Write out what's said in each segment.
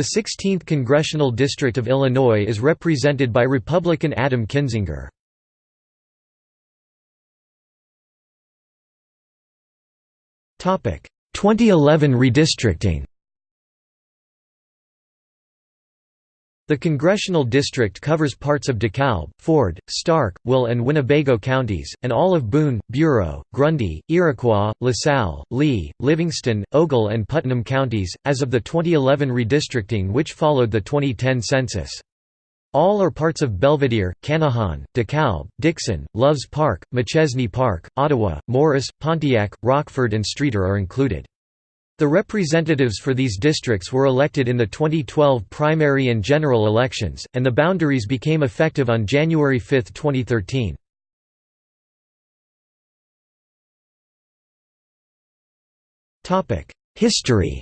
The 16th Congressional District of Illinois is represented by Republican Adam Kinzinger. Topic: 2011 redistricting. The congressional district covers parts of DeKalb, Ford, Stark, Will and Winnebago counties, and all of Boone, Bureau, Grundy, Iroquois, LaSalle, Lee, Livingston, Ogle and Putnam counties, as of the 2011 redistricting which followed the 2010 census. All are parts of Belvidere, Channahon, DeKalb, Dixon, Loves Park, Machesney Park, Ottawa, Morris, Pontiac, Rockford and Streator are included. The representatives for these districts were elected in the 2012 primary and general elections, and the boundaries became effective on January 5, 2013. History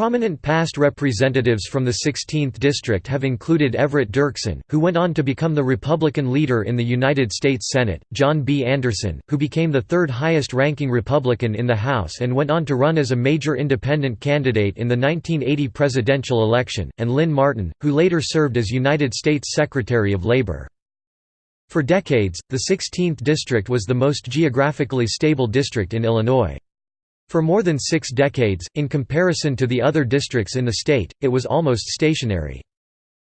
Prominent past representatives from the 16th District have included Everett Dirksen, who went on to become the Republican leader in the United States Senate, John B. Anderson, who became the third highest-ranking Republican in the House and went on to run as a major independent candidate in the 1980 presidential election, and Lynn Martin, who later served as United States Secretary of Labor. For decades, the 16th District was the most geographically stable district in Illinois. For more than six decades, in comparison to the other districts in the state, it was almost stationary.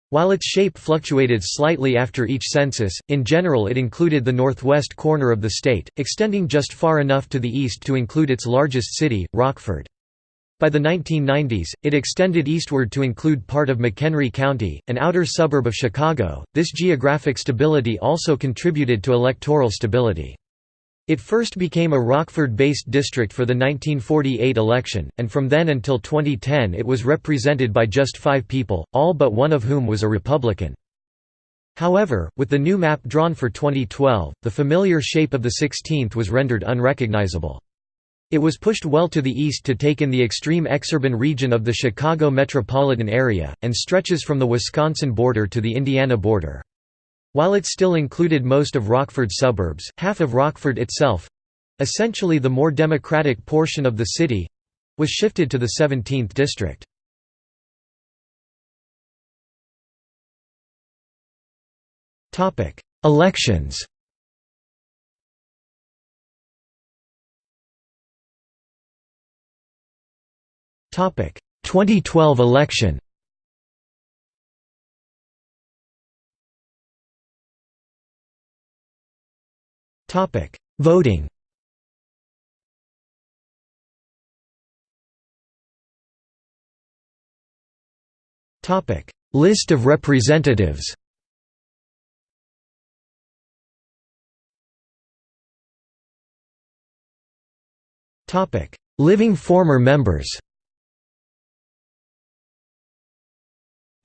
While its shape fluctuated slightly after each census, in general it included the northwest corner of the state, extending just far enough to the east to include its largest city, Rockford. By the 1990s, it extended eastward to include part of McHenry County, an outer suburb of Chicago. This geographic stability also contributed to electoral stability. It first became a Rockford-based district for the 1948 election, and from then until 2010 it was represented by just five people, all but one of whom was a Republican. However, with the new map drawn for 2012, the familiar shape of the 16th was rendered unrecognizable. It was pushed well to the east to take in the extreme exurban region of the Chicago metropolitan area, and stretches from the Wisconsin border to the Indiana border. While it still included most of Rockford's suburbs, half of Rockford itself—essentially the more democratic portion of the city—was shifted to the 17th district. Elections Topic 2012 election Topic: Voting. Topic: List of representatives. Topic: Living former members.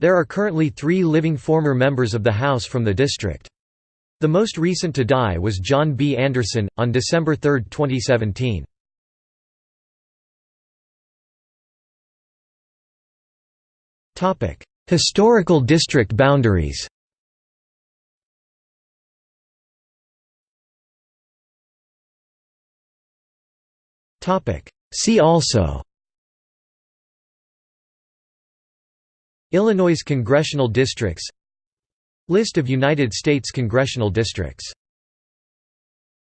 There are currently three living former members of the House from the district. The most recent to die was John B. Anderson, on December 3, 2017. Historical district boundaries See also Illinois congressional districts List of United States congressional districts